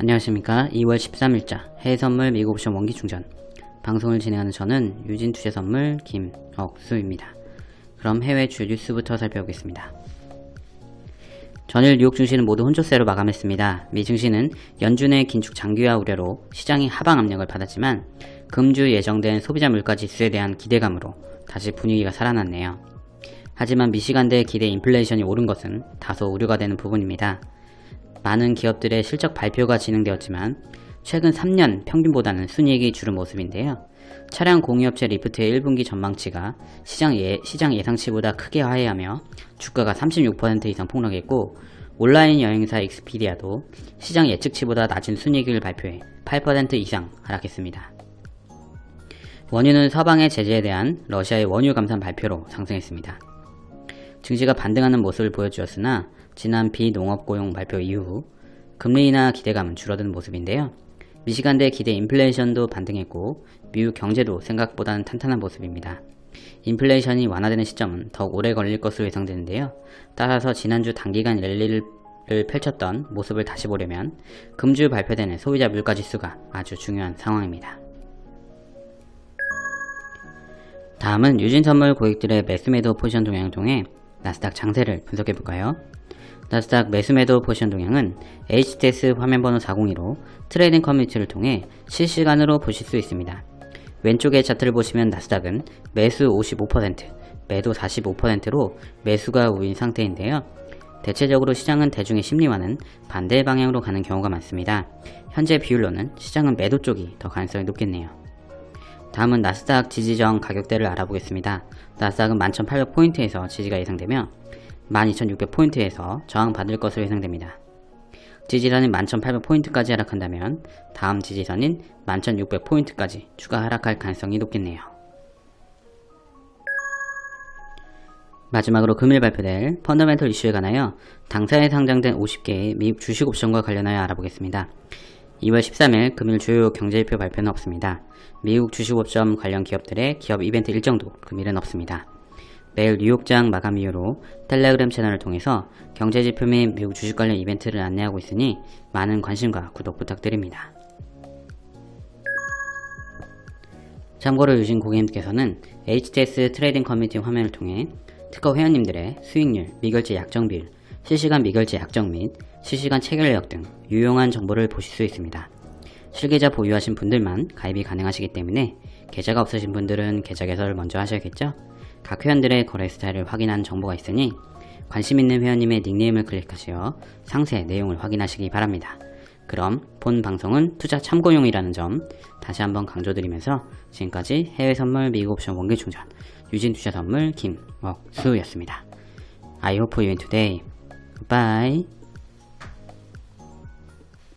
안녕하십니까 2월 13일자 해외선물 미국 옵션 원기 충전 방송을 진행하는 저는 유진 투자선물 김억수입니다. 그럼 해외 주 뉴스부터 살펴보겠습니다. 전일 뉴욕 증시는 모두 혼조세로 마감했습니다. 미 증시는 연준의 긴축 장기화 우려로 시장이 하방 압력을 받았지만 금주 예정된 소비자 물가 지수에 대한 기대감으로 다시 분위기가 살아났네요. 하지만 미시간대 기대 인플레이션이 오른 것은 다소 우려가 되는 부분입니다. 많은 기업들의 실적 발표가 진행되었지만 최근 3년 평균보다는 순이익이 줄은 모습인데요. 차량 공유업체 리프트의 1분기 전망치가 시장, 예, 시장 예상치보다 크게 하회하며 주가가 36% 이상 폭락했고 온라인 여행사 익스피디아도 시장 예측치보다 낮은 순이익을 발표해 8% 이상 하락했습니다. 원유는 서방의 제재에 대한 러시아의 원유 감산 발표로 상승했습니다. 증시가 반등하는 모습을 보여주었으나 지난 비농업 고용 발표 이후 금리 인하 기대감은 줄어든 모습인데요. 미시간대 기대 인플레이션도 반등했고 미국 경제도 생각보다는 탄탄한 모습입니다. 인플레이션이 완화되는 시점은 더욱 오래 걸릴 것으로 예상되는데요. 따라서 지난주 단기간 랠리를 펼쳤던 모습을 다시 보려면 금주 발표되는 소비자 물가 지수가 아주 중요한 상황입니다. 다음은 유진선물 고객들의 매수매도 포지션 동향을 통해 나스닥 장세를 분석해볼까요? 나스닥 매수매도 포지션 동향은 HTS 화면번호 402로 trading 커뮤니티를 통해 실시간으로 보실 수 있습니다. 왼쪽의 차트를 보시면 나스닥은 매수 55%, 매도 45%로 매수가 우위인 상태인데요. 대체적으로 시장은 대중의 심리와는 반대 방향으로 가는 경우가 많습니다. 현재 비율로는 시장은 매도 쪽이 더 가능성이 높겠네요. 다음은 나스닥 지지정 가격대를 알아보겠습니다. 나스닥은 11,800포인트에서 지지가 예상되며 12,600포인트에서 저항받을 것으로 예상됩니다. 지지선인 11,800포인트까지 하락한다면 다음 지지선인 11,600포인트까지 추가 하락할 가능성이 높겠네요. 마지막으로 금일 발표될 펀더멘털 이슈에 관하여 당사에 상장된 50개의 미국 주식 옵션과 관련하여 알아보겠습니다. 2월 13일 금일 주요 경제지표 발표는 없습니다. 미국 주식 옵션 관련 기업들의 기업 이벤트 일정도 금일은 없습니다. 매일 뉴욕장 마감 이후로 텔레그램 채널을 통해서 경제지표 및 미국 주식 관련 이벤트를 안내하고 있으니 많은 관심과 구독 부탁드립니다. 참고로 유진 고객님께서는 HTS trading 커뮤니티 화면을 통해 트커 회원님들의 수익률, 미결제 약정 비율, 실시간 미결제 약정 및 실시간 체결력 등 유용한 정보를 보실 수 있습니다. 실계좌 보유하신 분들만 가입이 가능하시기 때문에 계좌가 없으신 분들은 계좌 개설을 먼저 하셔야겠죠? 각 회원들의 거래 스타일을 확인한 정보가 있으니 관심 있는 회원님의 닉네임을 클릭하시어 상세 내용을 확인하시기 바랍니다. 그럼 본 방송은 투자 참고용이라는 점 다시 한번 강조드리면서 지금까지 해외 선물 미국 옵션 원기 충전 유진 투자 선물 김억수였습니다. I hope you win today. Goodbye.